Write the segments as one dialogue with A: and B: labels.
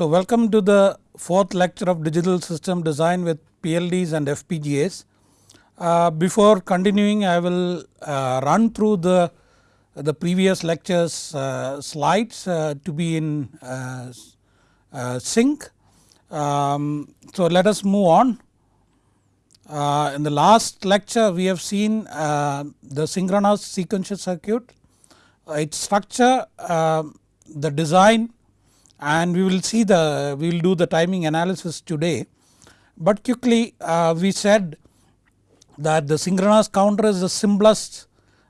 A: So welcome to the fourth lecture of digital system design with PLDs and FPGAs. Uh, before continuing I will uh, run through the, the previous lectures uh, slides uh, to be in uh, uh, sync. Um, so let us move on. in the last lecture we have seen the synchronous sequential circuit, its structure, the design and we will see the we will do the timing analysis today. But quickly uh, we said that the synchronous counter is the simplest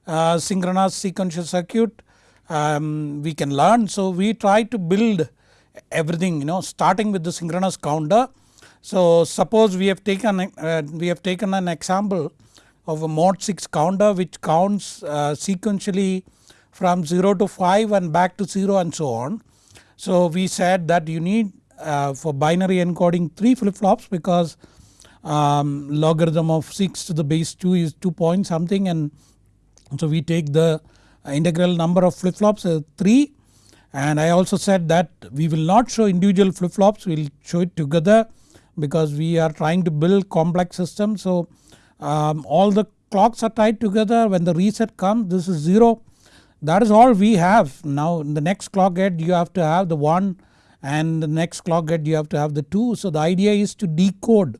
A: uh, synchronous sequential circuit um, we can learn. So we try to build everything you know starting with the synchronous counter. So suppose we have taken uh, we have taken an example of a mod 6 counter which counts uh, sequentially from 0 to 5 and back to 0 and so on. So we said that you need uh, for binary encoding 3 flip flops because um, logarithm of 6 to the base 2 is 2 point something. And so we take the integral number of flip flops as 3 and I also said that we will not show individual flip flops we will show it together because we are trying to build complex systems. So um, all the clocks are tied together. When the reset comes this is 0 that is all we have. Now in the next clock gate you have to have the 1 and the next clock gate you have to have the 2. So the idea is to decode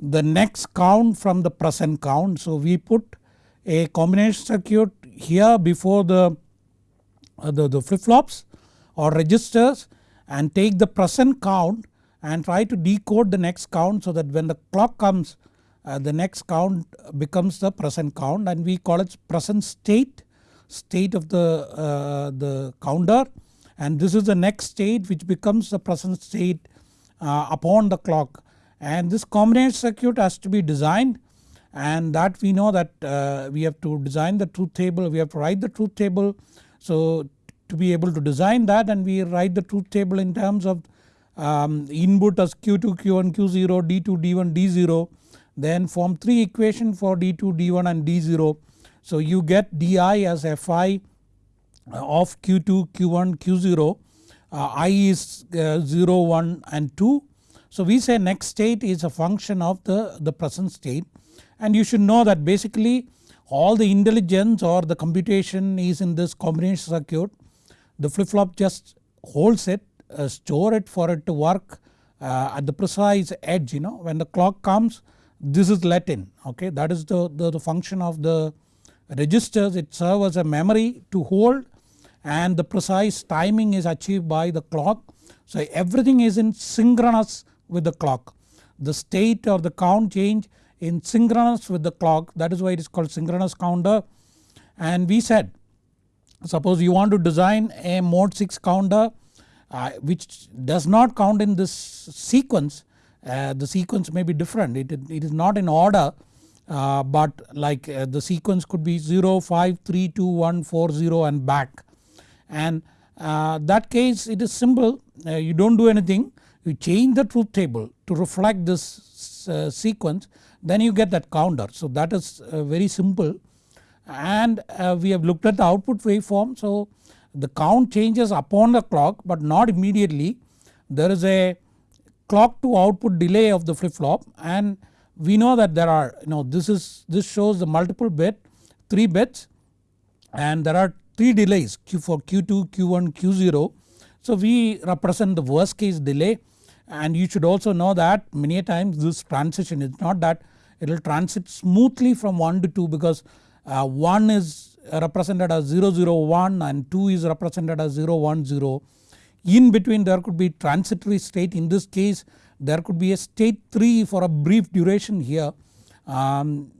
A: the next count from the present count. So we put a combination circuit here before the, uh, the, the flip flops or registers and take the present count and try to decode the next count so that when the clock comes uh, the next count becomes the present count and we call it present state state of the, uh, the counter. And this is the next state which becomes the present state uh, upon the clock. And this combination circuit has to be designed. And that we know that uh, we have to design the truth table. We have to write the truth table. So to be able to design that and we write the truth table in terms of um, input as Q2 Q1 Q0 D2 D1 D0 then form 3 equation for D2 D1 and D0 so you get di as fi of q2 q1 q0 uh, i is uh, 0 1 and 2. So we say next state is a function of the, the present state and you should know that basically all the intelligence or the computation is in this combination circuit. The flip flop just holds it uh, store it for it to work uh, at the precise edge you know when the clock comes this is let in okay that is the, the, the function of the registers it serves as a memory to hold and the precise timing is achieved by the clock. So everything is in synchronous with the clock. The state or the count change in synchronous with the clock that is why it is called synchronous counter and we said suppose you want to design a mod 6 counter uh, which does not count in this sequence uh, the sequence may be different it, it is not in order uh, but like uh, the sequence could be 0, 5, 3, 2, 1, 4, 0 and back. And uh, that case it is simple. Uh, you do not do anything. You change the truth table to reflect this uh, sequence. Then you get that counter. So that is uh, very simple. And we have looked at the output waveform. So the count changes upon the clock but not immediately. There is a clock to output delay of the flip flop and we know that there are you know this is this shows the multiple bit 3 bits and there are 3 delays Q for Q2, Q1, Q0. So we represent the worst case delay and you should also know that many times this transition is not that it will transit smoothly from 1 to 2 because uh, 1 is represented as 001 and 2 is represented as 010. In between there could be transitory state in this case there could be a state 3 for a brief duration here. Um,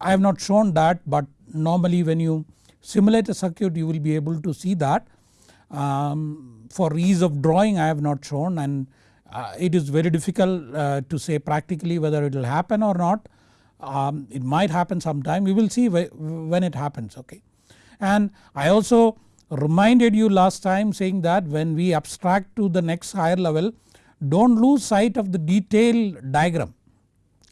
A: I have not shown that but normally when you simulate a circuit you will be able to see that. Um, for ease of drawing I have not shown and uh, it is very difficult uh, to say practically whether it will happen or not. Um, it might happen sometime we will see when it happens okay. And I also reminded you last time saying that when we abstract to the next higher level do not lose sight of the detailed diagram.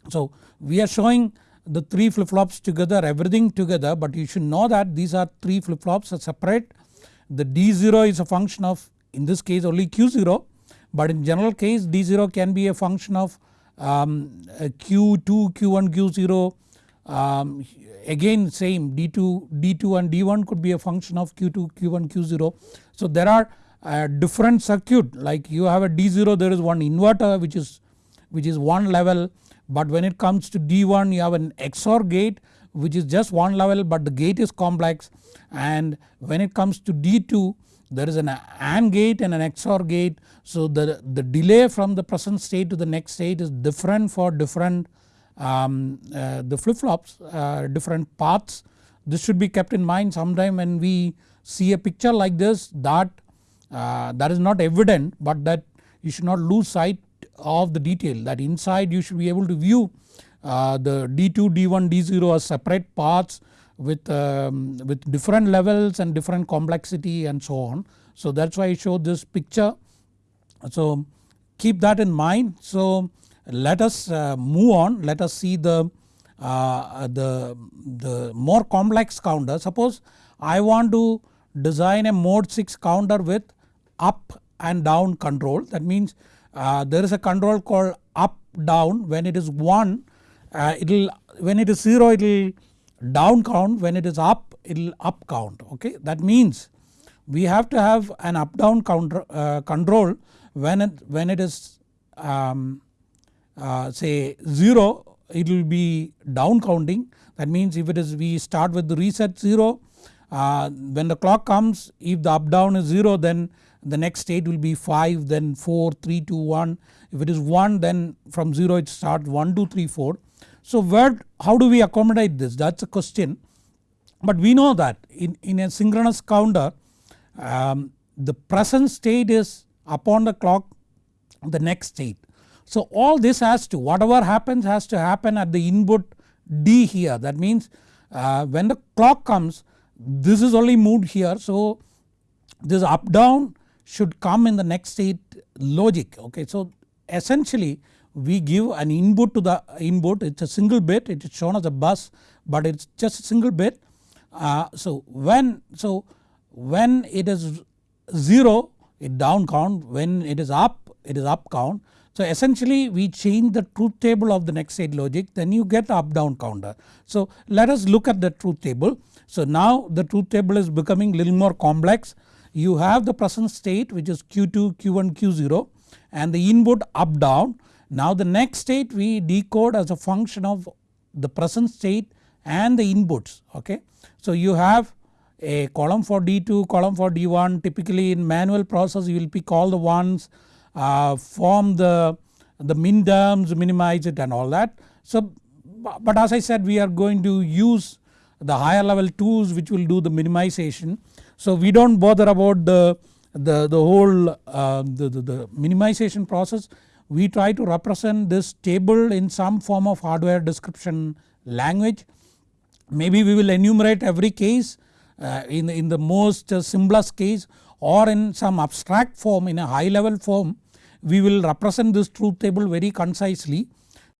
A: So we are showing the 3 flip flops together everything together but you should know that these are 3 flip flops are separate. The D0 is a function of in this case only Q0 but in general case D0 can be a function of um, Q2, Q1, Q0 um, again same D2, D2 and D1 could be a function of Q2, Q1, Q0. So there are uh, different circuit like you have a D0 there is one inverter which is which is one level but when it comes to D1 you have an XOR gate which is just one level but the gate is complex and when it comes to D2 there is an AND gate and an XOR gate. So the, the delay from the present state to the next state is different for different um, uh, the flip flops uh, different paths. This should be kept in mind sometime when we see a picture like this that uh, that is not evident but that you should not lose sight of the detail that inside you should be able to view uh, the D2, D1, D0 as separate paths with, um, with different levels and different complexity and so on. So that is why I showed this picture. So keep that in mind. So let us uh, move on let us see the, uh, the, the more complex counter. Suppose I want to design a mod 6 counter with up and down control. That means uh, there is a control called up down. When it is 1 uh, it will when it is 0 it will down count. When it is up it will up count. Okay. That means we have to have an up down counter uh, control. When it, when it is um, uh, say 0 it will be down counting. That means if it is we start with the reset 0 uh, when the clock comes if the up down is 0 then the next state will be 5 then 4 3 2 1 if it is 1 then from 0 it starts 1 2 3 4. So where how do we accommodate this? That is a question. But we know that in, in a synchronous counter um, the present state is upon the clock the next state. So all this has to whatever happens has to happen at the input D here. That means uh, when the clock comes this is only moved here. So this up down should come in the next state logic okay. So essentially we give an input to the input it is a single bit it is shown as a bus but it is just a single bit. Uh, so when so when it is 0 it down count when it is up it is up count. So essentially we change the truth table of the next state logic then you get up down counter. So let us look at the truth table. So now the truth table is becoming little more complex you have the present state which is Q2, Q1, Q0 and the input up down. Now the next state we decode as a function of the present state and the inputs okay. So you have a column for D2, column for D1 typically in manual process you will pick all the ones uh, form the, the min terms minimize it and all that. So but as I said we are going to use the higher level tools which will do the minimization so we do not bother about the, the, the whole uh, the, the, the minimization process. We try to represent this table in some form of hardware description language. Maybe we will enumerate every case uh, in, in the most simplest case or in some abstract form in a high level form we will represent this truth table very concisely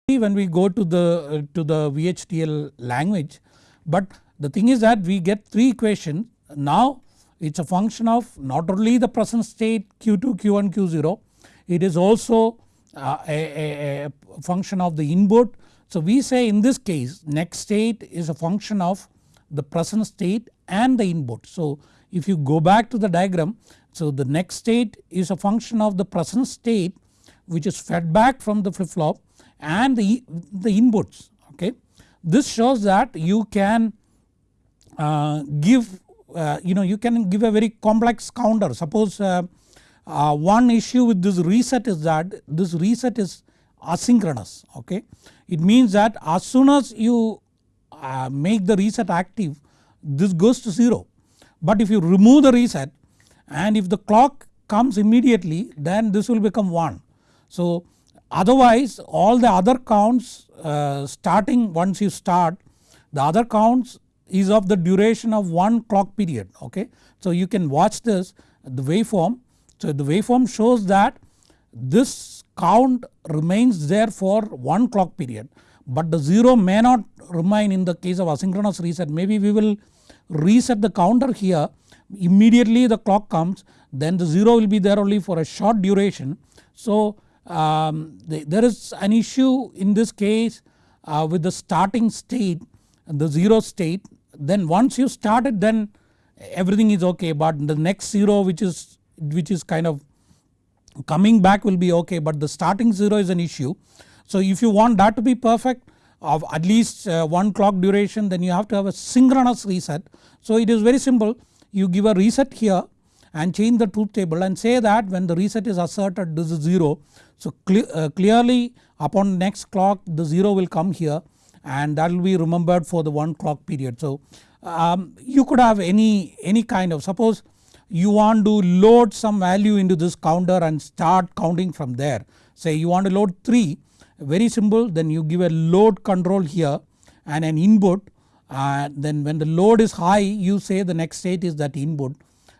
A: when we go to the to the VHDL language. But the thing is that we get 3 equations now it is a function of not only the present state Q2, Q1, Q0 it is also uh, a, a, a, function of the input. So we say in this case next state is a function of the present state and the input. So if you go back to the diagram so the next state is a function of the present state which is fed back from the flip flop and the, the inputs okay. This shows that you can uh, give uh, you know you can give a very complex counter suppose uh, uh, one issue with this reset is that this reset is asynchronous okay. It means that as soon as you uh, make the reset active this goes to 0 but if you remove the reset and if the clock comes immediately then this will become 1. So otherwise all the other counts uh, starting once you start the other counts is of the duration of one clock period okay. So you can watch this the waveform. So the waveform shows that this count remains there for one clock period but the 0 may not remain in the case of asynchronous reset maybe we will reset the counter here immediately the clock comes then the 0 will be there only for a short duration. So um, there is an issue in this case uh, with the starting state the 0 state then once you start it then everything is okay but the next 0 which is which is kind of coming back will be okay but the starting 0 is an issue. So if you want that to be perfect of at least uh, one clock duration then you have to have a synchronous reset. So it is very simple you give a reset here and change the truth table and say that when the reset is asserted this is 0. So uh, clearly upon next clock the 0 will come here and that will be remembered for the one clock period. So um, you could have any, any kind of suppose you want to load some value into this counter and start counting from there. Say you want to load 3 very simple then you give a load control here and an input uh, then when the load is high you say the next state is that input.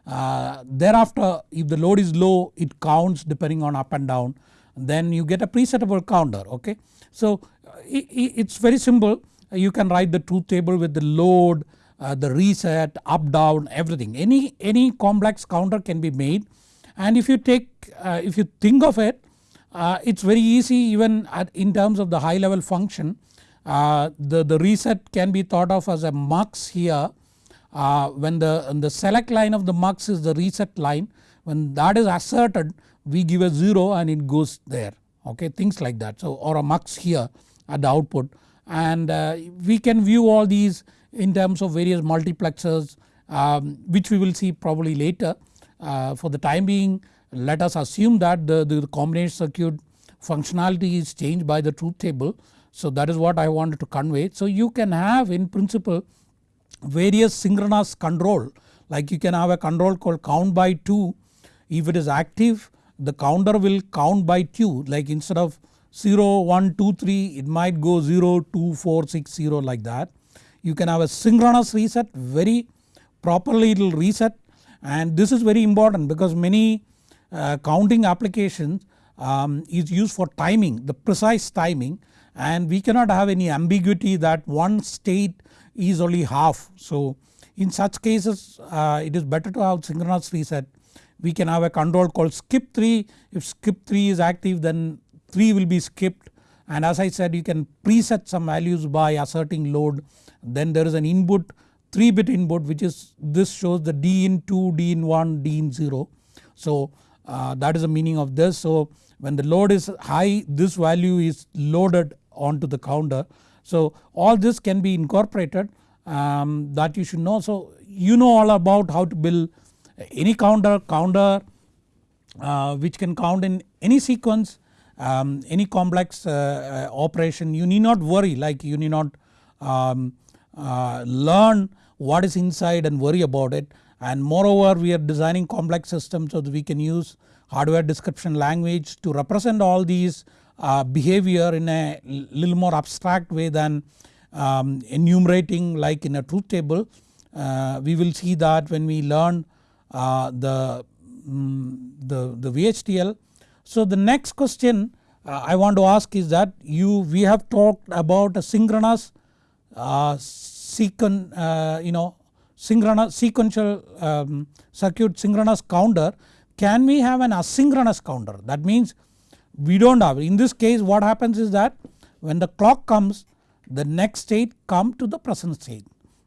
A: Uh, thereafter if the load is low it counts depending on up and down then you get a presettable counter okay. So it, it's very simple. You can write the truth table with the load, uh, the reset, up down everything. Any, any complex counter can be made. And if you take uh, if you think of it uh, it's very easy even in terms of the high level function. Uh, the, the reset can be thought of as a mux here. Uh, when the, the select line of the mux is the reset line when that is asserted we give a 0 and it goes there. Okay things like that. So or a mux here at the output and uh, we can view all these in terms of various multiplexers um, which we will see probably later. Uh, for the time being let us assume that the, the combination circuit functionality is changed by the truth table. So that is what I wanted to convey. So you can have in principle various synchronous control like you can have a control called count by 2 if it is active the counter will count by 2 like instead of 0, 1, 2, 3 it might go 0, 2, 4, 6, 0 like that. You can have a synchronous reset very properly it will reset and this is very important because many uh, counting applications um, is used for timing the precise timing and we cannot have any ambiguity that one state is only half. So in such cases uh, it is better to have synchronous reset. We can have a control called skip 3 if skip 3 is active then 3 will be skipped and as I said you can preset some values by asserting load then there is an input 3 bit input which is this shows the D in 2, D in 1, D in 0. So uh, that is the meaning of this. So when the load is high this value is loaded onto the counter. So all this can be incorporated um, that you should know. So you know all about how to build any counter, counter uh, which can count in any sequence um, any complex uh, uh, operation you need not worry like you need not um, uh, learn what is inside and worry about it and moreover we are designing complex systems so that we can use hardware description language to represent all these uh, behavior in a little more abstract way than um, enumerating like in a truth table. Uh, we will see that when we learn uh, the, um, the, the VHDL. So the next question uh, I want to ask is that you we have talked about a synchronous uh, sequen, uh, you know synchronous sequential um, circuit synchronous counter. Can we have an asynchronous counter? That means we do not have. In this case what happens is that when the clock comes the next state come to the present state.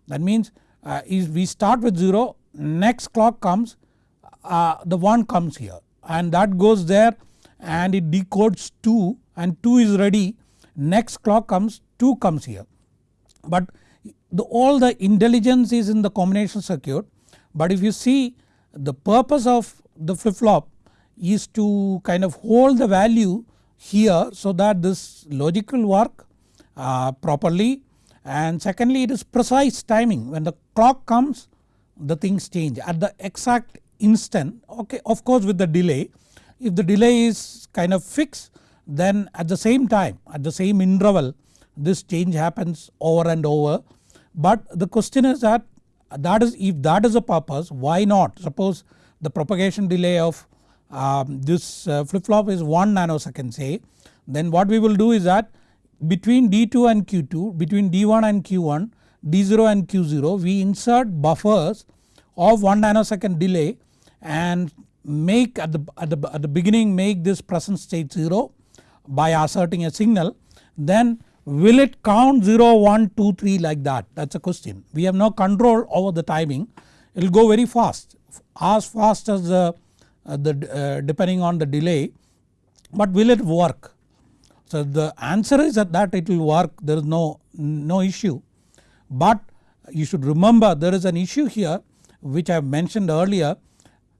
A: That means uh, is we start with 0 next clock comes uh, the 1 comes here. And that goes there and it decodes 2 and 2 is ready. Next clock comes 2 comes here. But the, all the intelligence is in the combination circuit. But if you see the purpose of the flip flop is to kind of hold the value here so that this logic will work uh, properly. And secondly it is precise timing. When the clock comes the things change. At the exact instant okay of course with the delay if the delay is kind of fixed then at the same time at the same interval this change happens over and over. But the question is that that is if that is a purpose why not suppose the propagation delay of um, this uh, flip flop is 1 nanosecond say then what we will do is that between D2 and Q2 between D1 and Q1 D0 and Q0 we insert buffers of 1 nanosecond delay and make at the, at the, at the beginning make this present state 0 by asserting a signal then will it count 0, 1, 2, 3 like that? That is a question. We have no control over the timing. It will go very fast as fast as the, uh, the uh, depending on the delay. But will it work. So the answer is that, that it will work. There is no, no issue. But you should remember there is an issue here which I have mentioned earlier.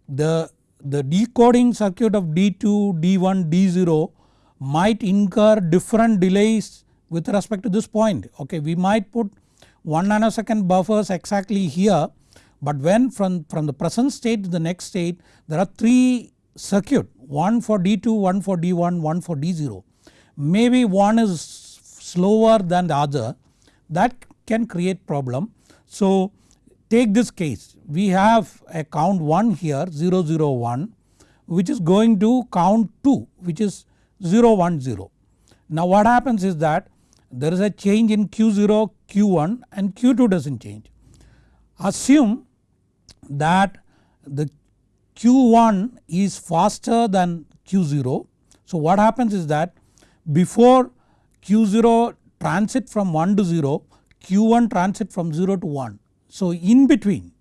A: The, the decoding circuit of D2, D1, D0 might incur different delays with respect to this point okay we might put 1 nanosecond buffers exactly here but when from, from the present state to the next state there are 3 circuit one for D2, one for D1, one for D0. Maybe one is slower than the other that can create problem. So take this case we have a count 1 here 001 which is going to count 2 which is 010. Now what happens is that there is a change in Q0, Q1 and Q2 does not change. Assume that the Q1 is faster than Q0. So what happens is that before Q0 transit from 1 to 0 Q1 transit from 0 to 1. So in between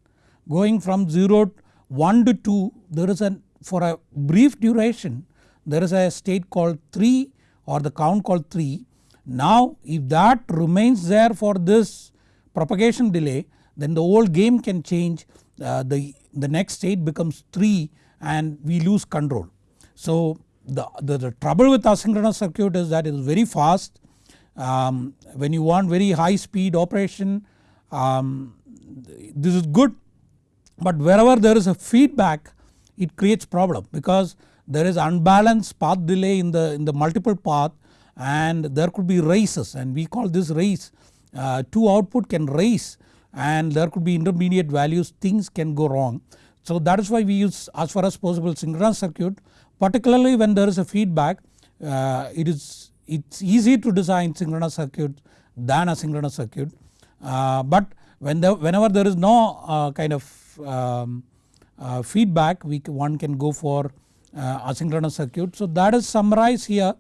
A: going from 0 1 to 2 there is a for a brief duration there is a state called 3 or the count called 3. Now if that remains there for this propagation delay then the whole game can change uh, the, the next state becomes 3 and we lose control. So the, the, the trouble with asynchronous circuit is that it is very fast um, when you want very high speed operation um, this is good but wherever there is a feedback it creates problem because there is unbalanced path delay in the, in the multiple path and there could be races and we call this race uh, two output can race and there could be intermediate values things can go wrong. So that is why we use as far as possible synchronous circuit. Particularly when there is a feedback uh, it is it's easy to design synchronous circuit than asynchronous circuit. Uh, but when the, whenever there is no uh, kind of um, uh, feedback we one can go for uh, asynchronous circuit. So that is summarized here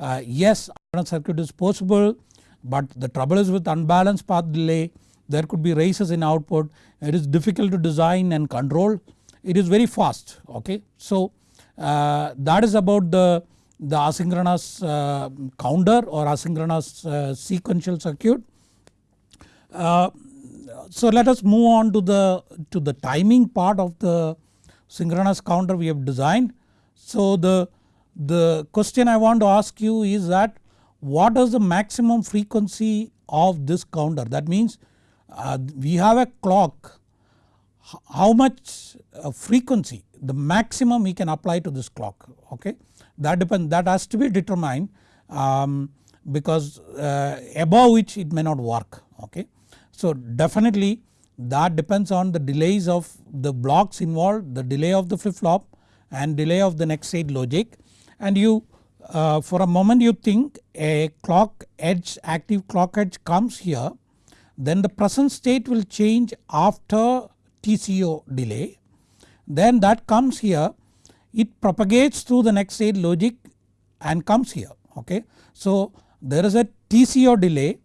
A: uh, yes asynchronous circuit is possible but the trouble is with unbalanced path delay there could be races in output it is difficult to design and control it is very fast okay. So uh, that is about the, the asynchronous uh, counter or asynchronous uh, sequential circuit. Uh, so let us move on to the, to the timing part of the synchronous counter we have designed. So the, the question I want to ask you is that what is the maximum frequency of this counter that means uh, we have a clock how much uh, frequency the maximum we can apply to this clock okay that depends that has to be determined um, because uh, above which it may not work okay. So definitely that depends on the delays of the blocks involved the delay of the flip flop and delay of the next state logic and you uh, for a moment you think a clock edge active clock edge comes here then the present state will change after TCO delay then that comes here it propagates through the next state logic and comes here okay. So there is a TCO delay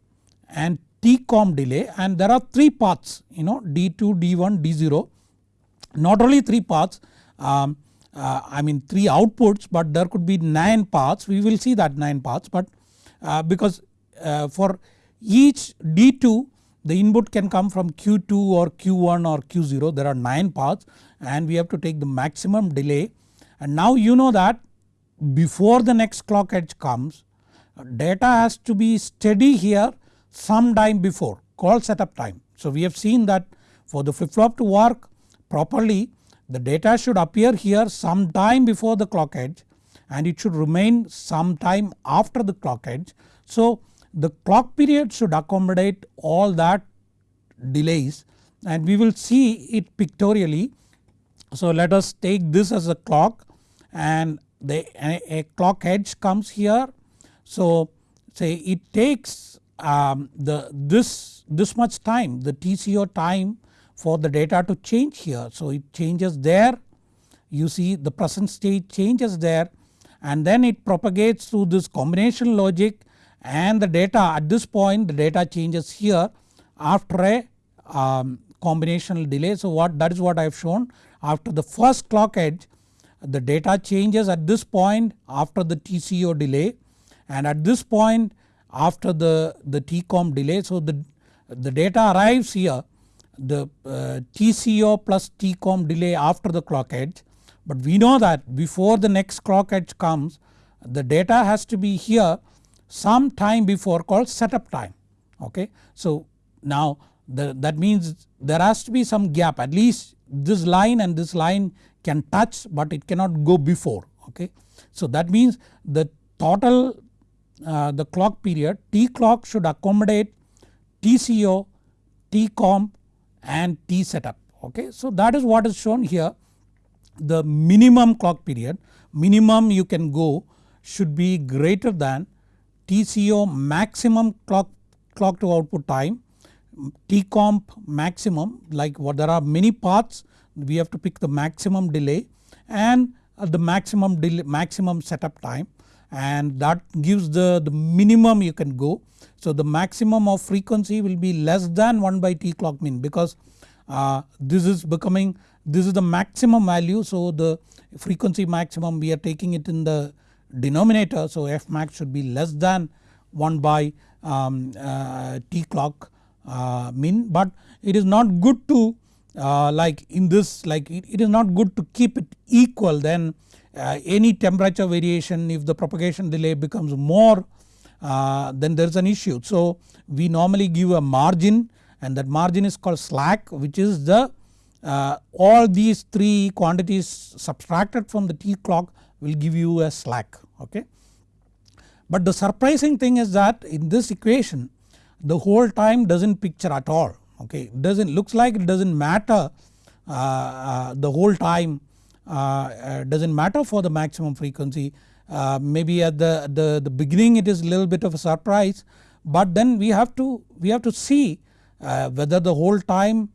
A: and TCOM delay and there are 3 paths you know D2, D1, D0 not only 3 paths um, uh, I mean 3 outputs but there could be 9 paths. We will see that 9 paths but uh, because uh, for each D2 the input can come from Q2 or Q1 or Q0 there are 9 paths and we have to take the maximum delay. And now you know that before the next clock edge comes data has to be steady here some time before called setup time. So we have seen that for the flip flop to work properly the data should appear here some time before the clock edge and it should remain some time after the clock edge. So the clock period should accommodate all that delays and we will see it pictorially. So let us take this as a clock and the a, a clock edge comes here. So say it takes um, the this this much time the TCO time for the data to change here. So it changes there you see the present state changes there and then it propagates through this combination logic and the data at this point the data changes here after a um, combinational delay. So what that is what I have shown after the first clock edge the data changes at this point after the TCO delay and at this point after the, the TCOM delay. So the, the data arrives here the uh, TCO plus TCOM delay after the clock edge but we know that before the next clock edge comes the data has to be here some time before called setup time okay. So now the, that means there has to be some gap at least this line and this line can touch but it cannot go before okay. So that means the total uh, the clock period T clock should accommodate TCO, TCOM and T setup okay. So that is what is shown here the minimum clock period minimum you can go should be greater than TCO maximum clock, clock to output time TCOM maximum like what there are many paths we have to pick the maximum delay and uh, the maximum delay, maximum setup time and that gives the, the minimum you can go. So the maximum of frequency will be less than 1 by T clock min because uh, this is becoming this is the maximum value. So the frequency maximum we are taking it in the denominator. So F max should be less than 1 by um, uh, T clock uh, min but it is not good to uh, like in this like it, it is not good to keep it equal. Then uh, any temperature variation if the propagation delay becomes more uh, then there is an issue. So we normally give a margin and that margin is called slack which is the uh, all these 3 quantities subtracted from the T clock will give you a slack okay. But the surprising thing is that in this equation the hold time does not picture at all okay doesn't looks like it does not matter uh, uh, the hold time uh, uh, does not matter for the maximum frequency uh, maybe at the, the, the beginning it is a little bit of a surprise but then we have to we have to see whether the hold time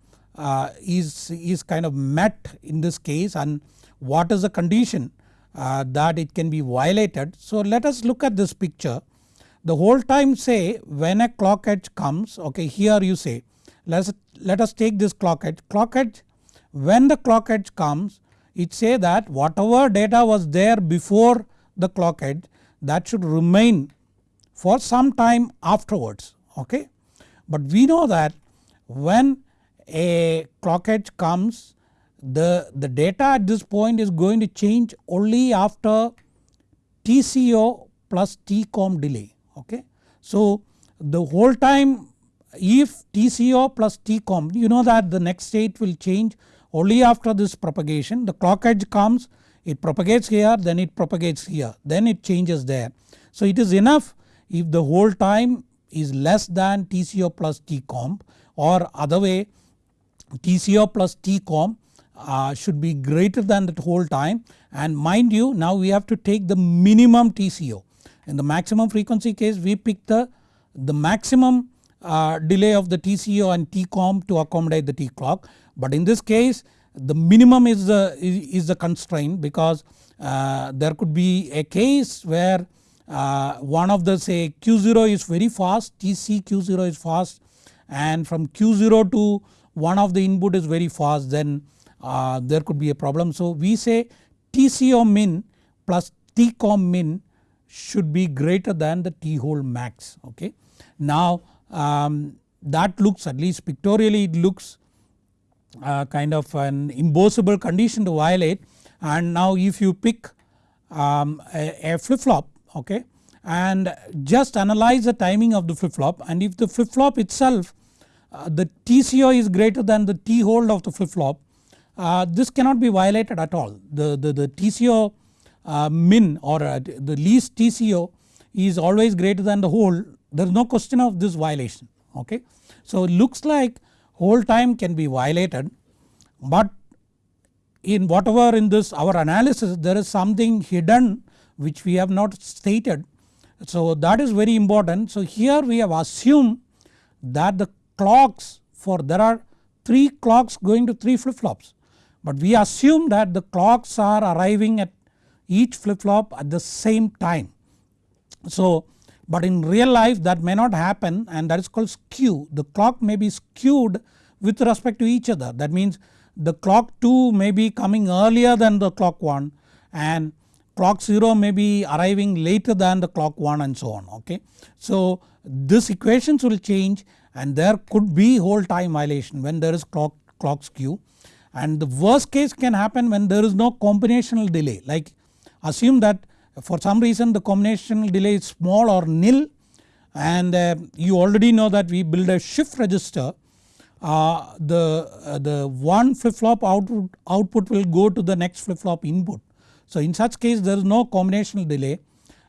A: is, is kind of met in this case and what is the condition that it can be violated. So let us look at this picture the hold time say when a clock edge comes okay here you say let us, let us take this clock edge. Clock edge when the clock edge comes it say that whatever data was there before the clock edge that should remain for some time afterwards okay. But we know that when a clock edge comes the, the data at this point is going to change only after TCO plus TCOM delay okay. So the hold time if TCO plus TCOM you know that the next state will change only after this propagation the clock edge comes it propagates here then it propagates here then it changes there. So it is enough if the hold time is less than TCO plus TCOM or other way TCO plus TCOM uh, should be greater than that hold time and mind you now we have to take the minimum TCO. In the maximum frequency case we pick the, the maximum uh, delay of the TCO and TCOM to accommodate the T clock. But in this case the minimum is the, is the constraint because uh, there could be a case where uh, one of the say Q0 is very fast TC Q0 is fast and from Q0 to one of the input is very fast then uh, there could be a problem. So we say TCO min plus TCOM min should be greater than the T hold max okay. Now um, that looks at least pictorially it looks uh, kind of an impossible condition to violate and now if you pick um, a, a flip flop okay and just analyze the timing of the flip flop and if the flip flop itself uh, the TCO is greater than the T hold of the flip flop uh, this cannot be violated at all. The, the, the TCO uh, min or uh, the least TCO is always greater than the hold there is no question of this violation okay. So it looks like hold time can be violated but in whatever in this our analysis there is something hidden which we have not stated. So that is very important. So here we have assumed that the clocks for there are 3 clocks going to 3 flip flops. but we assume that the clocks are arriving at each flip flop at the same time. So but in real life that may not happen and that is called skew. The clock may be skewed with respect to each other. That means the clock 2 may be coming earlier than the clock 1 and clock 0 may be arriving later than the clock 1 and so on okay. So this equations will change and there could be hold time violation when there is clock, clock skew. And the worst case can happen when there is no combinational delay. Like assume that for some reason the combinational delay is small or nil and uh, you already know that we build a shift register uh, the, uh, the one flip flop output, output will go to the next flip flop input. So in such case there is no combinational delay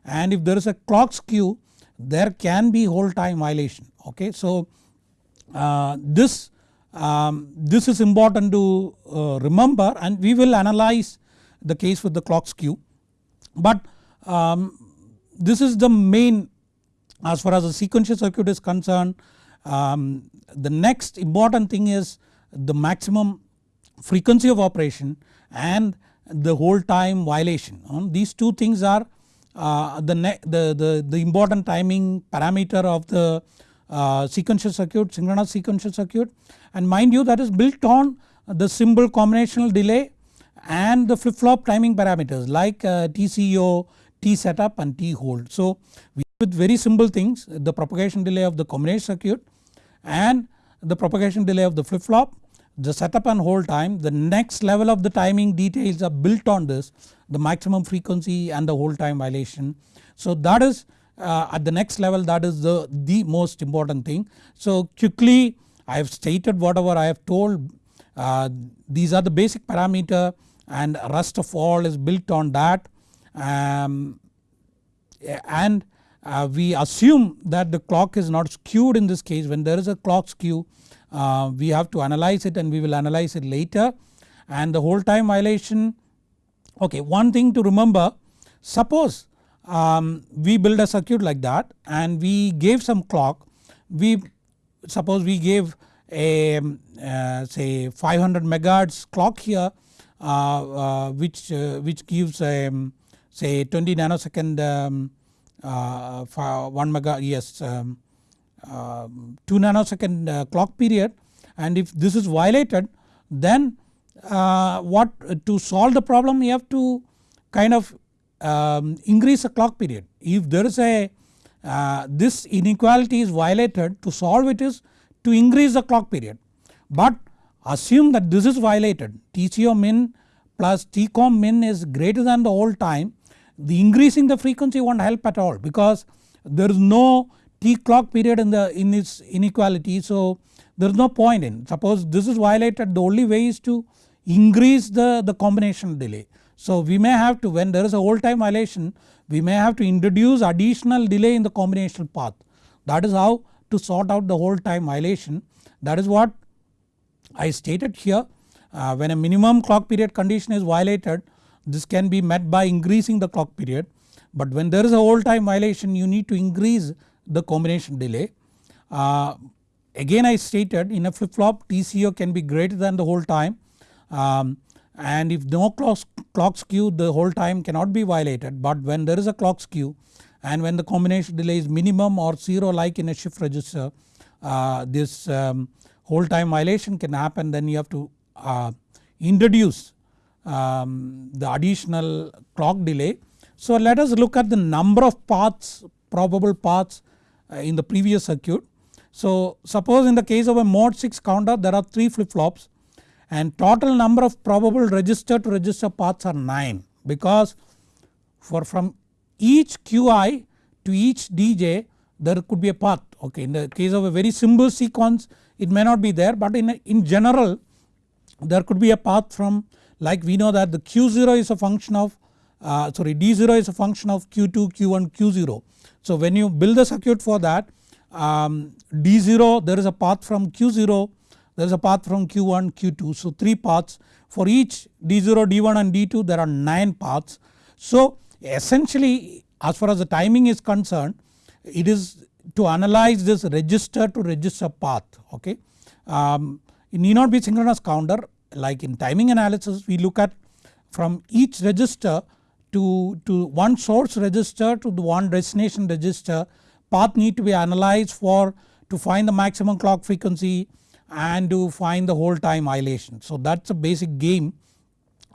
A: and if there is a clock skew there can be hold time violation okay. So uh, this, um, this is important to uh, remember and we will analyze the case with the clock skew. But um, this is the main as far as the sequential circuit is concerned um, the next important thing is the maximum frequency of operation and the hold time violation. Um, these two things are uh, the, the, the, the, important timing parameter of the uh, sequential circuit synchronous sequential circuit and mind you that is built on the symbol combinational delay and the flip flop timing parameters like uh, TCO, T setup and T hold. So with very simple things the propagation delay of the combination circuit and the propagation delay of the flip flop the setup and hold time the next level of the timing details are built on this the maximum frequency and the hold time violation. So that is uh, at the next level that is the, the most important thing. So quickly I have stated whatever I have told uh, these are the basic parameter and rest of all is built on that um, and uh, we assume that the clock is not skewed in this case. When there is a clock skew uh, we have to analyze it and we will analyze it later. And the hold time violation okay one thing to remember suppose um, we build a circuit like that and we gave some clock. We suppose we gave a uh, say 500 megahertz clock here uh, uh, which, uh, which gives um, say 20 nanosecond um, 1 mega yes um, 2 nanosecond clock period. And if this is violated then what to solve the problem you have to kind of um, increase the clock period. If there is a uh, this inequality is violated to solve it is to increase the clock period. But assume that this is violated. TCO min plus TCOM min is greater than the hold time the increasing the frequency won't help at all because there is no T clock period in the in its inequality. So there is no point in suppose this is violated the only way is to increase the, the combination delay. So we may have to when there is a hold time violation we may have to introduce additional delay in the combinational path. That is how to sort out the hold time violation. That is what I stated here. Uh, when a minimum clock period condition is violated this can be met by increasing the clock period but when there is a hold time violation you need to increase the combination delay. Uh, again I stated in a flip flop TCO can be greater than the hold time um, and if no clock, clock skew the hold time cannot be violated but when there is a clock skew and when the combination delay is minimum or 0 like in a shift register uh, this um, hold time violation can happen then you have to uh, introduce um, the additional clock delay. So let us look at the number of paths probable paths uh, in the previous circuit. So suppose in the case of a mod 6 counter there are 3 flip flops and total number of probable register to register paths are 9 because for from each Qi to each DJ there could be a path okay in the case of a very simple sequence it may not be there but in, in general there could be a path from like we know that the Q0 is a function of uh, sorry D0 is a function of Q2, Q1, Q0. So when you build the circuit for that um, D0 there is a path from Q0 there is a path from Q1, Q2 so 3 paths for each D0, D1 and D2 there are 9 paths. So essentially as far as the timing is concerned it is to analyze this register to register path okay. Um, it need not be synchronous counter like in timing analysis we look at from each register to, to one source register to the one destination register path need to be analyzed for to find the maximum clock frequency and to find the hold time violation. So that's a basic game.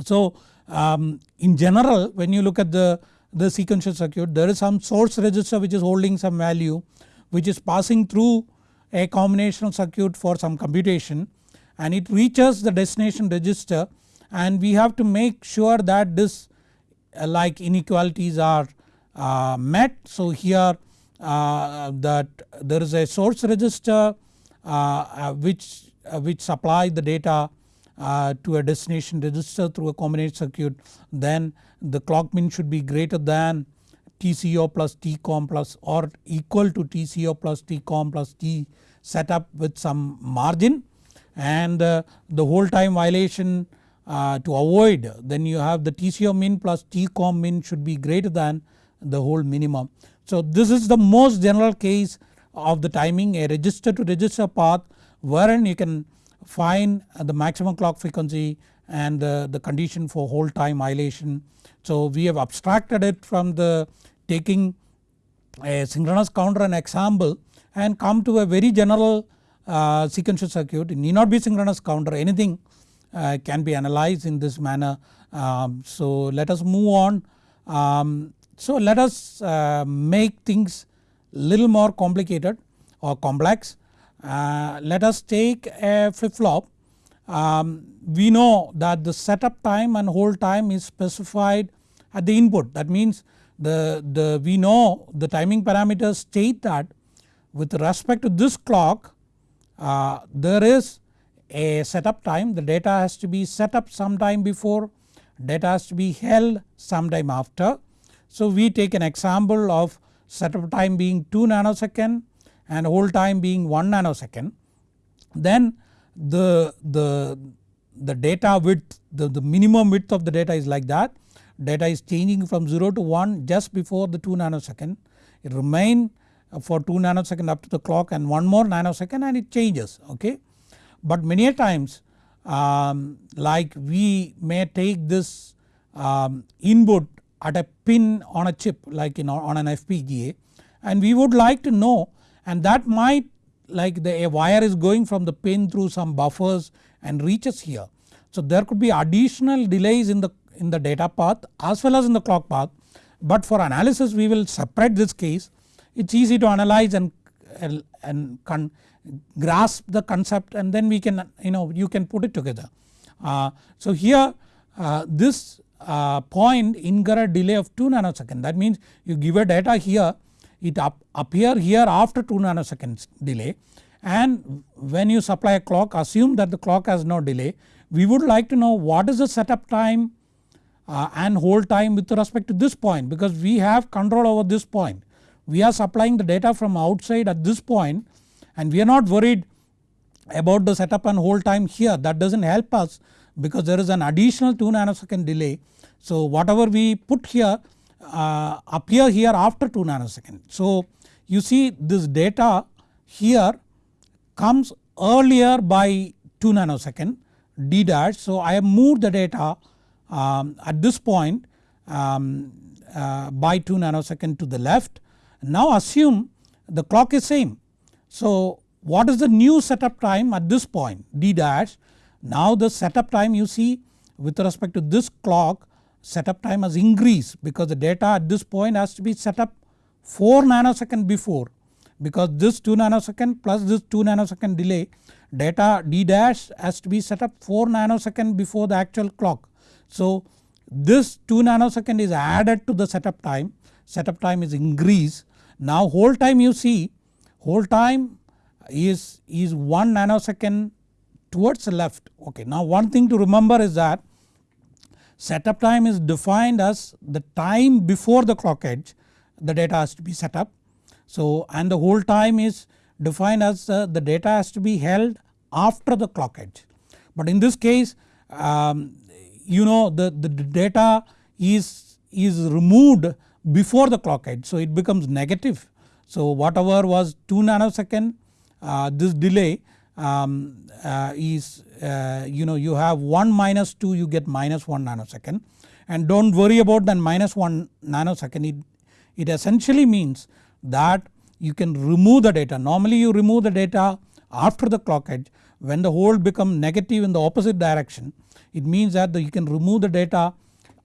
A: So um, in general when you look at the, the sequential circuit there is some source register which is holding some value which is passing through a combinational circuit for some computation and it reaches the destination register and we have to make sure that this uh, like inequalities are uh, met. So here uh, that there is a source register uh, which, uh, which supply the data uh, to a destination register through a combinated circuit then the clock min should be greater than TCO plus TCOM plus or equal to TCO plus TCOM plus T setup with some margin and uh, the hold time violation uh, to avoid then you have the TCO min plus TCOM min should be greater than the hold minimum. So this is the most general case of the timing a register to register path wherein you can find the maximum clock frequency and the, the condition for hold time violation. So we have abstracted it from the taking a synchronous counter and example and come to a very general uh, sequential circuit it need not be synchronous counter anything uh, can be analyzed in this manner. Um, so let us move on. Um, so let us uh, make things little more complicated or complex. Uh, let us take a flip flop. Um, we know that the setup time and hold time is specified at the input that means the, the we know the timing parameters state that with respect to this clock uh, there is a setup time. The data has to be set up sometime before. Data has to be held sometime after. So we take an example of setup time being 2 nanosecond and hold time being 1 nanosecond. Then the, the, the data width the, the minimum width of the data is like that. Data is changing from 0 to 1 just before the 2 nanosecond. It remain for 2 nanosecond up to the clock and 1 more nanosecond and it changes okay. But many a times um, like we may take this um, input at a pin on a chip like know on an FPGA and we would like to know and that might like the a wire is going from the pin through some buffers and reaches here. So there could be additional delays in the in the data path as well as in the clock path but for analysis we will separate this case it is easy to analyze and, and grasp the concept and then we can you know you can put it together. Uh, so here uh, this uh, point incur a delay of 2 nanosecond. That means you give a data here it up appear here after 2 nanoseconds delay. And when you supply a clock assume that the clock has no delay. We would like to know what is the setup time uh, and hold time with respect to this point because we have control over this point we are supplying the data from outside at this point and we are not worried about the setup and hold time here that does not help us because there is an additional 2 nanosecond delay. So whatever we put here uh, appear here after 2 nanosecond. So you see this data here comes earlier by 2 nanosecond d dash. So I have moved the data um, at this point um, uh, by 2 nanosecond to the left now assume the clock is same. So what is the new setup time at this point d dash. Now the setup time you see with respect to this clock setup time has increased because the data at this point has to be set up 4 nanosecond before because this 2 nanosecond plus this 2 nanosecond delay data d dash has to be set up 4 nanosecond before the actual clock. So this 2 nanosecond is added to the setup time setup time is increased now hold time you see hold time is, is 1 nanosecond towards the left okay. Now one thing to remember is that setup time is defined as the time before the clock edge the data has to be set up. So and the hold time is defined as uh, the data has to be held after the clock edge. But in this case um, you know the, the data is, is removed before the clock edge so it becomes negative. So whatever was 2 nanosecond uh, this delay um, uh, is uh, you know you have 1 minus 2 you get minus 1 nanosecond and do not worry about that minus 1 nanosecond it, it essentially means that you can remove the data. Normally you remove the data after the clock edge when the hold become negative in the opposite direction it means that you can remove the data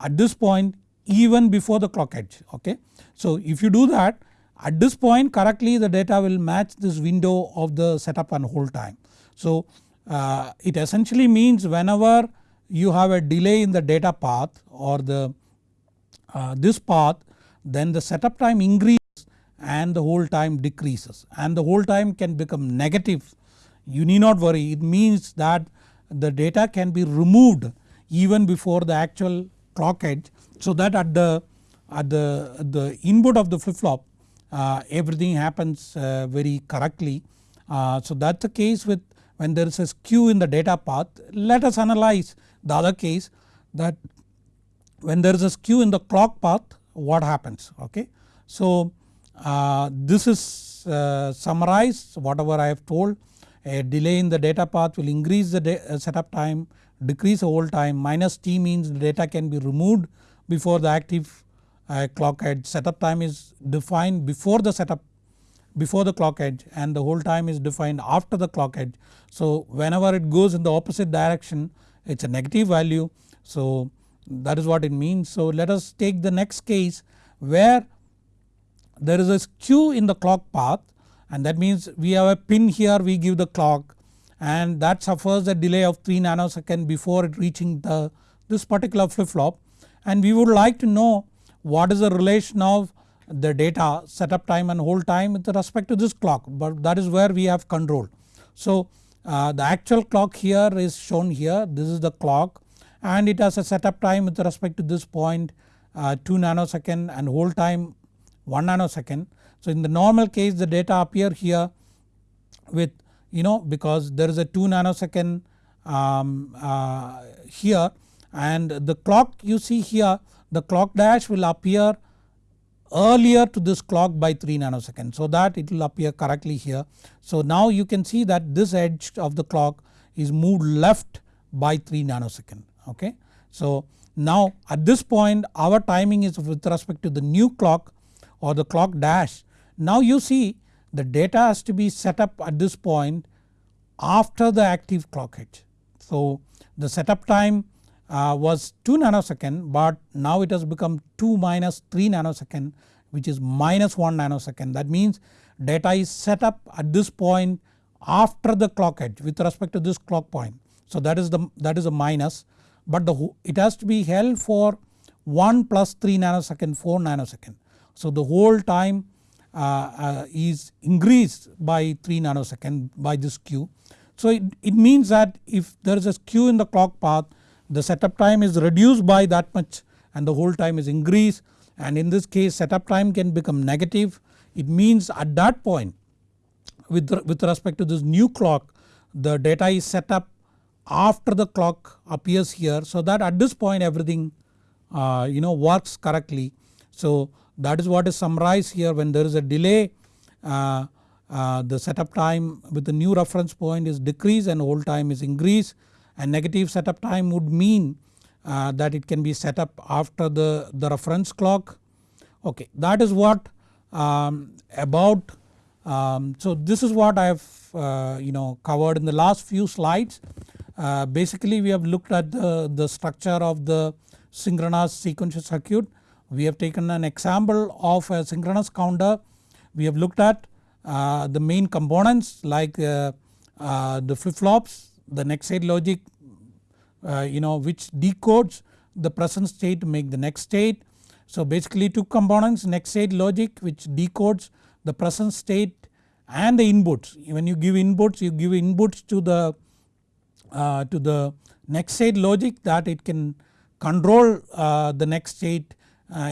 A: at this point even before the clock edge okay. So if you do that at this point correctly the data will match this window of the setup and hold time. So uh, it essentially means whenever you have a delay in the data path or the uh, this path then the setup time increases and the hold time decreases and the hold time can become negative you need not worry it means that the data can be removed even before the actual clock edge so that at the at the, the input of the flip flop uh, everything happens uh, very correctly. Uh, so that is the case with when there is a skew in the data path. Let us analyze the other case that when there is a skew in the clock path what happens okay. So uh, this is uh, summarized whatever I have told a delay in the data path will increase the uh, setup time decrease hold time minus t means data can be removed before the active uh, clock edge setup time is defined before the setup before the clock edge and the hold time is defined after the clock edge. So whenever it goes in the opposite direction it is a negative value so that is what it means. So let us take the next case where there is a skew in the clock path and that means we have a pin here we give the clock and that suffers a delay of 3 nanosecond before it reaching the this particular flip flop and we would like to know what is the relation of the data setup time and hold time with respect to this clock but that is where we have control. So uh, the actual clock here is shown here this is the clock and it has a setup time with respect to this point uh, 2 nanosecond and hold time 1 nanosecond. So in the normal case the data appear here with you know because there is a 2 nanosecond um, uh, here and the clock you see here the clock dash will appear earlier to this clock by 3 nanosecond so that it will appear correctly here. So now you can see that this edge of the clock is moved left by 3 nanosecond okay. So now at this point our timing is with respect to the new clock or the clock dash. Now you see the data has to be set up at this point after the active clock edge. So the setup time uh, was 2 nanosecond but now it has become 2 minus 3 nanosecond which is minus 1 nanosecond that means data is set up at this point after the clock edge with respect to this clock point. So that is the that is a minus but the it has to be held for 1 plus 3 nanosecond 4 nanosecond. So the hold time is increased by 3 nanosecond by this skew. So it, it means that if there is a skew in the clock path the setup time is reduced by that much and the hold time is increased and in this case setup time can become negative. It means at that point with, with respect to this new clock the data is set up after the clock appears here so that at this point everything uh, you know works correctly. So that is what is summarized here when there is a delay uh, uh, the setup time with the new reference point is decreased and hold time is increased and negative setup time would mean uh, that it can be set up after the, the reference clock. Okay, that is what um, about um, so this is what I have uh, you know covered in the last few slides. Uh, basically we have looked at the, the structure of the synchronous sequential circuit. We have taken an example of a synchronous counter. We have looked at uh, the main components like uh, uh, the flip flops the next state logic uh, you know which decodes the present state to make the next state. So basically two components next state logic which decodes the present state and the inputs when you give inputs you give inputs to the uh, to the next state logic that it can control uh, the next state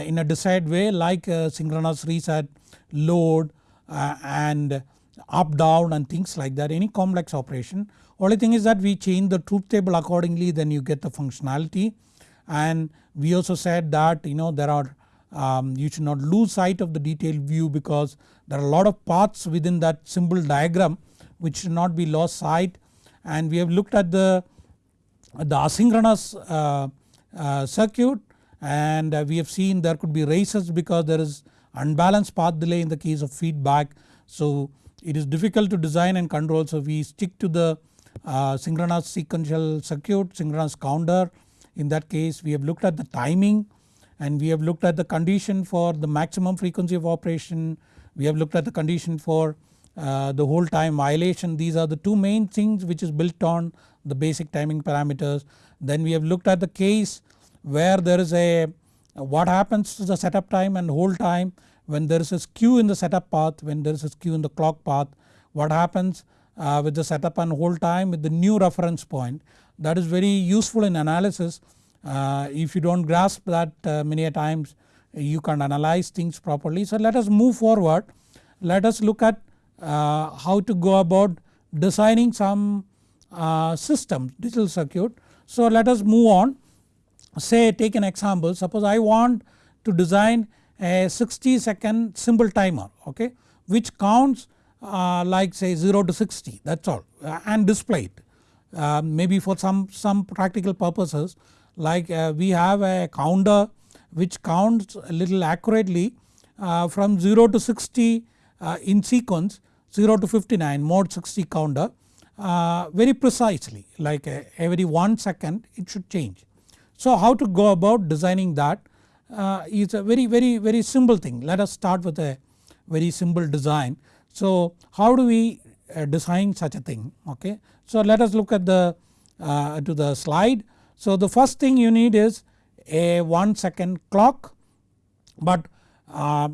A: in a desired way like synchronous reset load uh, and up down and things like that any complex operation. Only thing is that we change the truth table accordingly then you get the functionality. And we also said that you know there are um, you should not lose sight of the detailed view because there are a lot of paths within that symbol diagram which should not be lost sight. And we have looked at the, the asynchronous uh, uh, circuit and uh, we have seen there could be races because there is unbalanced path delay in the case of feedback. So it is difficult to design and control so we stick to the uh, synchronous sequential circuit, synchronous counter. In that case we have looked at the timing and we have looked at the condition for the maximum frequency of operation. We have looked at the condition for uh, the hold time violation. These are the two main things which is built on the basic timing parameters. Then we have looked at the case where there is a what happens to the setup time and hold time when there is a skew in the setup path when there is a skew in the clock path what happens uh, with the setup and hold time with the new reference point that is very useful in analysis. Uh, if you do not grasp that uh, many a times you can analyze things properly. So let us move forward let us look at uh, how to go about designing some uh, system digital circuit. So let us move on say take an example suppose I want to design a 60 second simple timer okay which counts uh, like say 0 to 60 that is all uh, and display it. Uh, maybe for some, some practical purposes like uh, we have a counter which counts a little accurately uh, from 0 to 60 uh, in sequence 0 to 59 mod 60 counter very precisely like every 1 second it should change. So how to go about designing that? that is a very very very simple thing let us start with a very simple design so how do we uh, design such a thing okay. So let us look at the uh, to the slide. So the first thing you need is a 1 second clock but uh,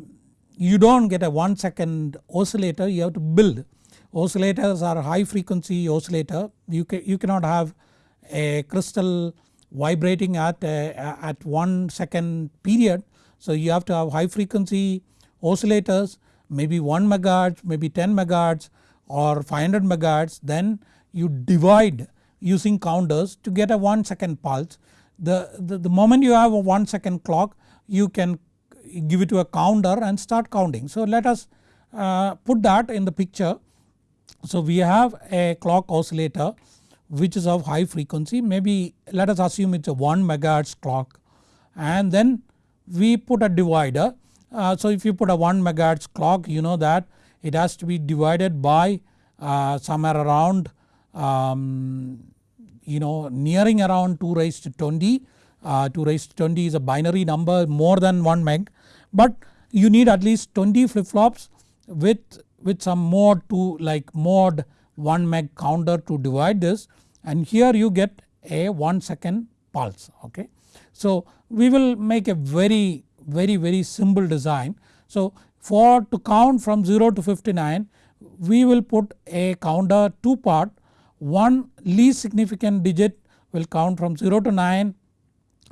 A: you do not get a 1 second oscillator you have to build. Oscillators are high frequency oscillator you, can, you cannot have a crystal vibrating at, a, at 1 second period. So you have to have high frequency oscillators maybe 1 megahertz, maybe 10 megahertz or 500 megahertz then you divide using counters to get a 1 second pulse. The, the, the moment you have a 1 second clock you can give it to a counter and start counting. So let us uh, put that in the picture. So we have a clock oscillator which is of high frequency maybe let us assume it is a 1 megahertz clock and then we put a divider uh, so if you put a 1 megahertz clock you know that it has to be divided by uh, somewhere around um, you know nearing around 2 raised to 20. Uh, 2 raised to 20 is a binary number more than 1 meg but you need at least 20 flip flops with, with some mod 2 like mod 1 meg counter to divide this and here you get a 1 second pulse okay. So we will make a very very very simple design. So for to count from 0 to 59 we will put a counter 2 part one least significant digit will count from 0 to 9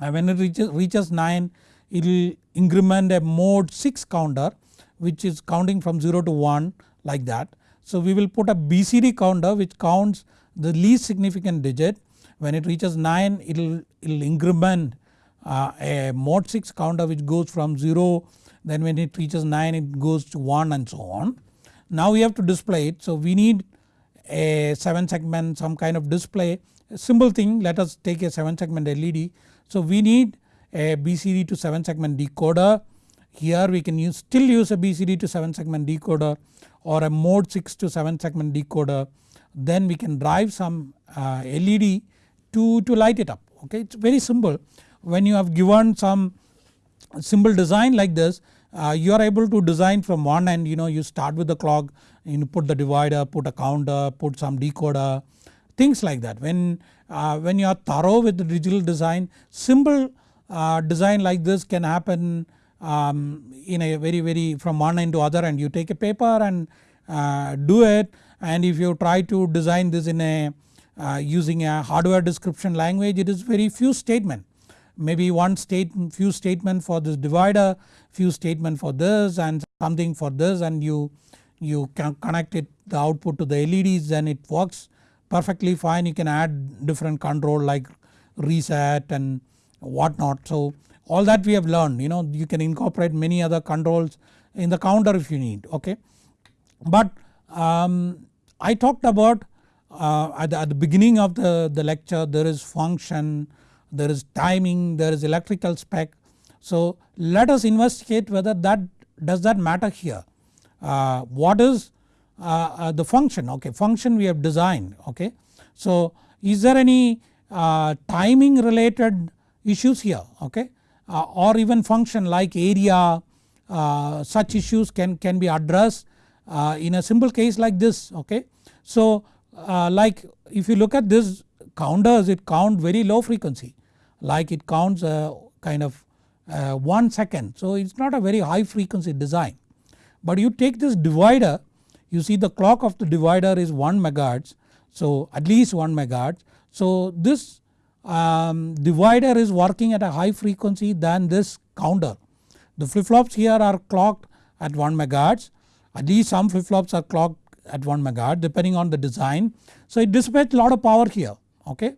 A: and when it reaches, reaches 9 it will increment a mod 6 counter which is counting from 0 to 1 like that. So we will put a BCD counter which counts the least significant digit. When it reaches 9 it will increment uh, a mod 6 counter which goes from 0 then when it reaches 9 it goes to 1 and so on. Now we have to display it. So we need a 7 segment some kind of display. A simple thing let us take a 7 segment LED. So we need a BCD to 7 segment decoder here we can use still use a BCD to 7 segment decoder or a mod 6 to 7 segment decoder. Then we can drive some uh, LED to, to light it up. Okay? It is very simple. When you have given some simple design like this uh, you are able to design from one end you know you start with the clock you put the divider put a counter put some decoder things like that. When, uh, when you are thorough with the digital design simple uh, design like this can happen um, in a very very from one end to other and you take a paper and uh, do it. And if you try to design this in a uh, using a hardware description language it is very few statement. Maybe one state few statement for this divider, few statement for this and something for this and you, you can connect it the output to the LEDs then it works perfectly fine. You can add different control like reset and whatnot. So all that we have learned you know you can incorporate many other controls in the counter if you need okay. But um, I talked about uh, at, the, at, the, beginning of the, the lecture there is function, there is timing, there is electrical spec. So let us investigate whether that does that matter here. Uh, what is uh, uh the function okay function we have designed okay. So is there any uh, timing related issues here okay or even function like area such issues can, can be addressed in a simple case like this okay. So uh, like if you look at this counters it count very low frequency like it counts uh, kind of uh, 1 second. So it is not a very high frequency design. But you take this divider you see the clock of the divider is 1 megahertz so at least 1 megahertz. So this um, divider is working at a high frequency than this counter. The flip flops here are clocked at 1 megahertz at least some flip flops are clocked at 1 megahertz depending on the design. So it dissipates a lot of power here okay.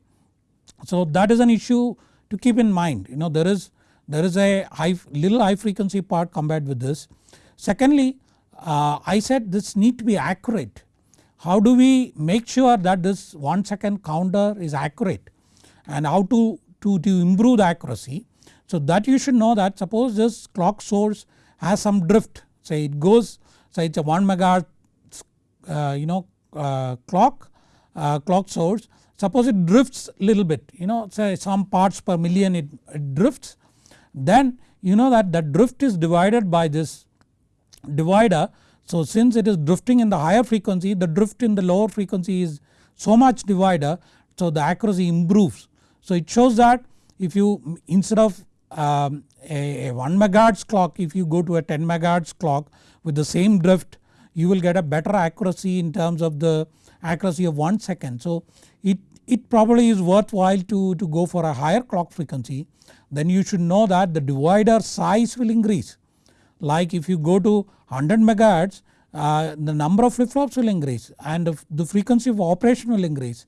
A: So that is an issue to keep in mind you know there is there is a high little high frequency part compared with this. Secondly uh, I said this need to be accurate. How do we make sure that this 1 second counter is accurate and how to, to, to improve the accuracy. So that you should know that suppose this clock source has some drift say it goes say it is a 1 megahertz uh, you know uh, clock uh, clock source suppose it drifts little bit you know say some parts per million it, it drifts then you know that the drift is divided by this divider. So since it is drifting in the higher frequency the drift in the lower frequency is so much divider so the accuracy improves. So it shows that if you instead of um, a, a 1 megahertz clock if you go to a 10 megahertz clock with the same drift you will get a better accuracy in terms of the accuracy of 1 second. So it, it probably is worthwhile to, to go for a higher clock frequency then you should know that the divider size will increase. Like if you go to 100 megahertz uh, the number of flip flops will increase and the frequency of operation will increase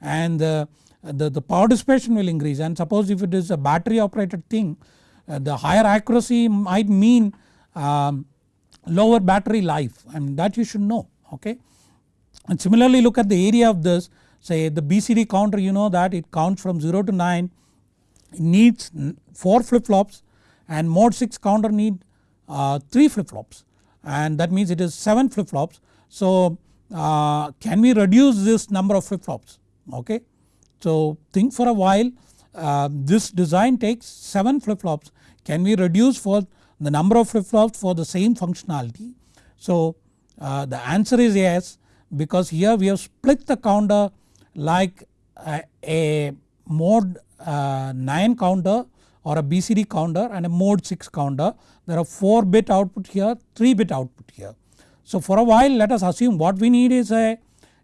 A: and the, the, the power dissipation will increase and suppose if it is a battery operated thing uh, the higher accuracy might mean um, lower battery life and that you should know okay. And similarly look at the area of this say the BCD counter you know that it counts from 0 to 9 it needs 4 flip flops and mod 6 counter need uh, 3 flip flops and that means it is 7 flip flops. So uh, can we reduce this number of flip flops okay. So think for a while uh, this design takes 7 flip flops can we reduce for the number of flip flops for the same functionality. So uh, the answer is yes because here we have split the counter like a, a mod uh, 9 counter or a BCD counter and a mod 6 counter. There are 4 bit output here 3 bit output here. So for a while let us assume what we need is a,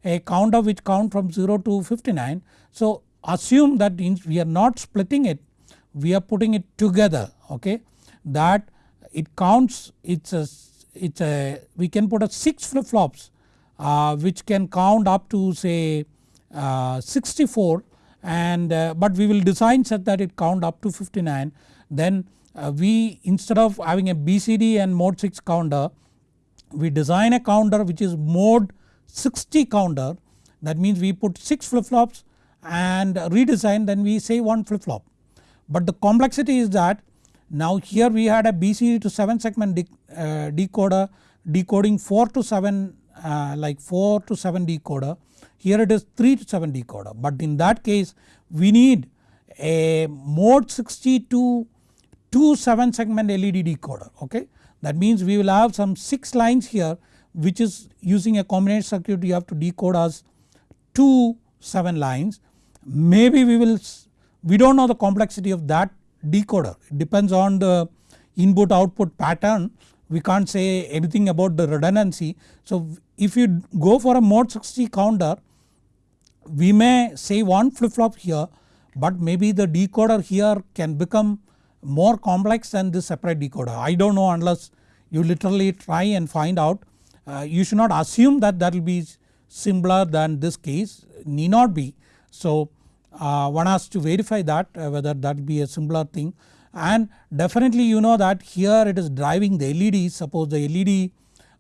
A: a counter which count from 0 to 59. So assume that we are not splitting it we are putting it together okay? That it counts it's a, it's a we can put a 6 flip flops uh, which can count up to say uh, 64 and uh, but we will design such that it count up to 59 then uh, we instead of having a BCD and mod 6 counter we design a counter which is mod 60 counter. That means we put 6 flip flops and redesign then we say 1 flip flop. But the complexity is that now here we had a BCD to 7 segment uh, decoder decoding 4 to 7 uh, like 4 to 7 decoder here it is 3 to 7 decoder but in that case we need a mod 60 to 2 7 segment LED decoder okay. That means we will have some 6 lines here which is using a combination circuit you have to decode as 2 7 lines. Maybe we will we do not know the complexity of that decoder it depends on the input output pattern we can't say anything about the redundancy. So if you go for a mod 60 counter we may say one flip flop here but maybe the decoder here can become more complex than this separate decoder. I do not know unless you literally try and find out. Uh, you should not assume that that will be simpler than this case need not be. So uh, one has to verify that uh, whether that be a simpler thing and definitely you know that here it is driving the LED suppose the LED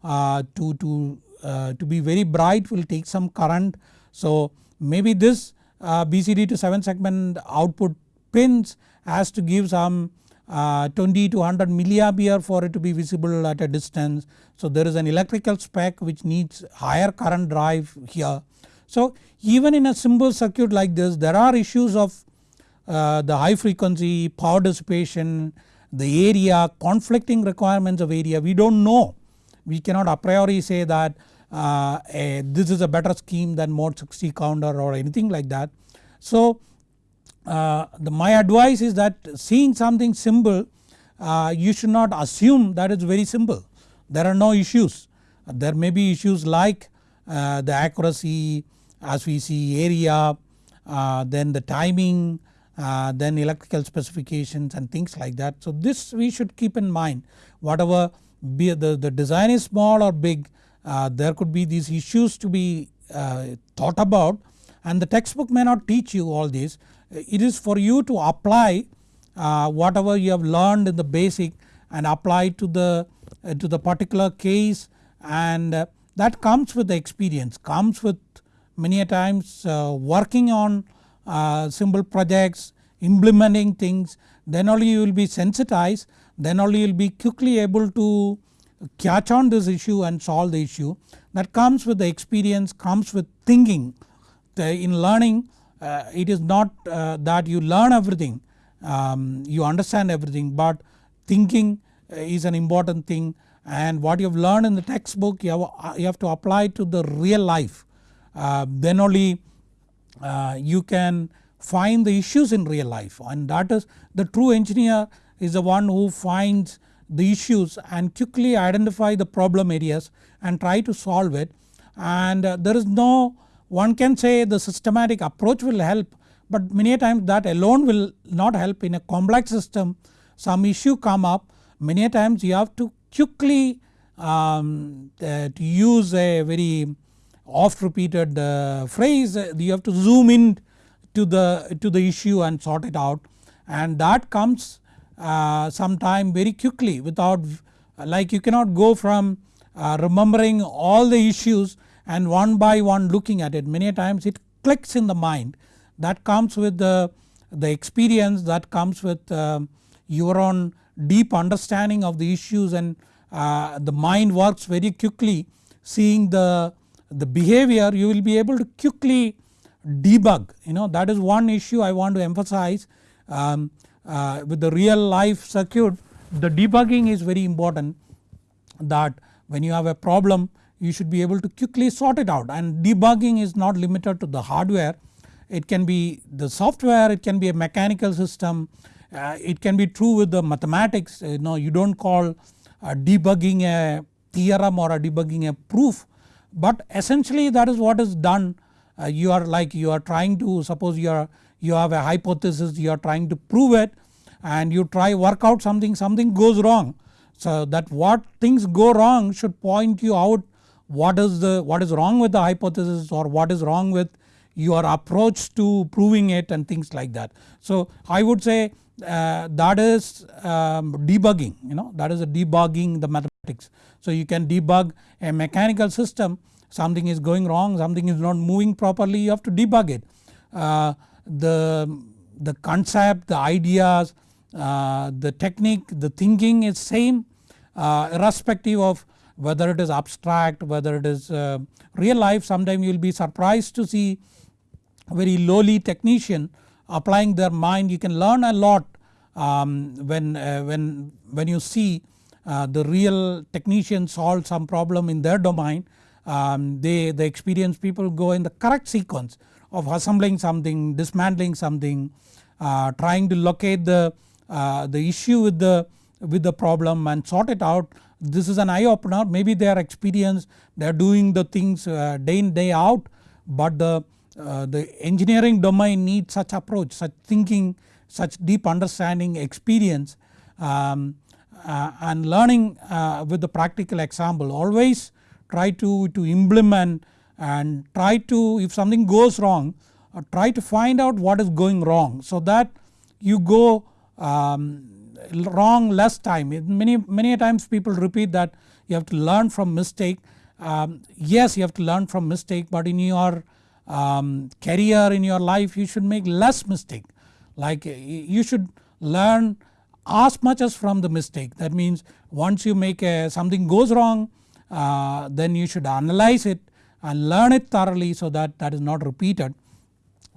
A: uh, to, to uh, to be very bright will take some current. So maybe this uh, BCD to 7 segment output pins has to give some uh, 20 to 100 milliampere for it to be visible at a distance. So there is an electrical spec which needs higher current drive here. So even in a simple circuit like this there are issues of uh, the high frequency, power dissipation, the area, conflicting requirements of area we do not know. We cannot a priori say that uh, a, this is a better scheme than mod 60 counter or anything like that. So uh, the, my advice is that seeing something simple uh, you should not assume that it's very simple. There are no issues. There may be issues like uh, the accuracy as we see area, uh, then the timing, uh, then electrical specifications and things like that. So this we should keep in mind whatever be the, the design is small or big uh, there could be these issues to be thought about and the textbook may not teach you all this. It is for you to apply uh, whatever you have learned in the basic and apply to the uh, to the particular case and uh, that comes with the experience comes with many a times working on uh, simple projects, implementing things then only you will be sensitized then only you will be quickly able to catch on this issue and solve the issue. That comes with the experience comes with thinking. The, in learning uh, it is not uh, that you learn everything um, you understand everything but thinking uh, is an important thing. And what you have learned in the textbook you have, uh, you have to apply to the real life. uh, then only uh, you can find the issues in real life. And that is the true engineer is the one who finds the issues and quickly identify the problem areas and try to solve it. And uh, there is no one can say the systematic approach will help but many times that alone will not help. In a complex system some issue come up many times you have to quickly um, uh, to use a very oft repeated uh, phrase you have to zoom in to the to the issue and sort it out. And that comes uh, sometime very quickly without like you cannot go from uh, remembering all the issues and one by one looking at it. Many times it clicks in the mind. That comes with the, the experience that comes with uh, your own deep understanding of the issues and uh, the mind works very quickly seeing the the behavior you will be able to quickly debug. You know that is one issue I want to emphasize. Um, uh, with the real life circuit the debugging is very important that when you have a problem you should be able to quickly sort it out. And debugging is not limited to the hardware. It can be the software it can be a mechanical system. Uh, it can be true with the mathematics. You know you do not call uh, debugging a theorem or a debugging a proof but essentially that is what is done uh, you are like you are trying to suppose you are you have a hypothesis you are trying to prove it and you try work out something something goes wrong. So that what things go wrong should point you out what is the what is wrong with the hypothesis or what is wrong with your approach to proving it and things like that. So I would say uh, that is um, debugging you know that is a debugging the mathematics. So you can debug a mechanical system something is going wrong something is not moving properly you have to debug it. Uh, the, the concept the ideas uh, the technique the thinking is same uh, irrespective of whether it is abstract whether it is uh, real life. Sometimes you will be surprised to see very lowly technician applying their mind. You can learn a lot um, when, uh, when, when you see uh, the real technician solve some problem in their domain. Um, they the experienced people go in the correct sequence of assembling something dismantling something uh, trying to locate the, uh, the issue with the, with the problem and sort it out. This is an eye opener. Maybe they are experienced. They are doing the things uh, day in day out. But the, uh, the engineering domain needs such approach such thinking such deep understanding experience. Um, and learning uh, with the practical example always try to, to implement and try to if something goes wrong uh, try to find out what is going wrong so that you go um, wrong less time. Many, many times people repeat that you have to learn from mistake. Um, yes you have to learn from mistake but in your um, career in your life you should make less mistake. Like you should learn as much as from the mistake that means once you make a something goes wrong uh, then you should analyze it and learn it thoroughly so that that is not repeated.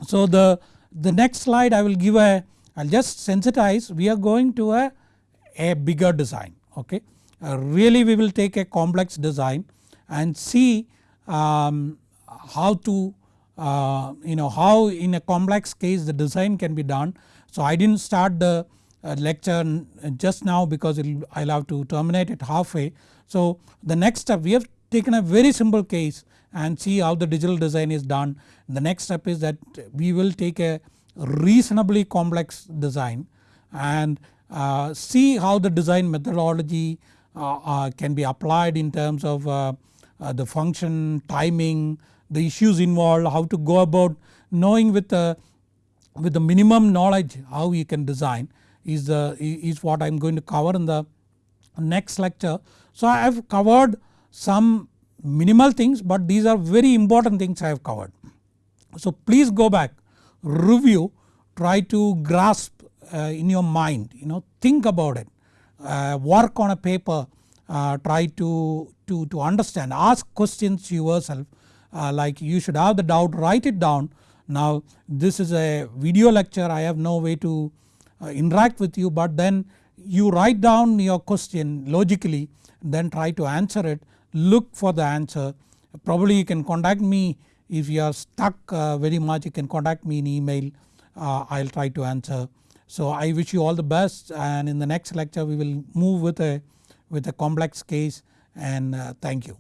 A: So the, the next slide I will give a I will just sensitize we are going to a, a bigger design okay. Uh, really we will take a complex design and see um, how to uh, you know how in a complex case the design can be done. So I did not start the lecture just now because I will have to terminate it halfway. So the next step we have taken a very simple case and see how the digital design is done. The next step is that we will take a reasonably complex design and uh, see how the design methodology uh, uh, can be applied in terms of uh, uh, the function, timing, the issues involved, how to go about knowing with the, with the minimum knowledge how you can design is, the, is what I am going to cover in the next lecture. So I have covered some minimal things but these are very important things I have covered. So please go back review try to grasp uh, in your mind you know think about it uh, work on a paper uh, try to, to, to understand ask questions yourself uh, like you should have the doubt write it down. Now this is a video lecture I have no way to interact with you but then you write down your question logically then try to answer it look for the answer probably you can contact me if you are stuck uh, very much you can contact me in email uh, I will try to answer. So I wish you all the best and in the next lecture we will move with a, with a complex case and uh, thank you.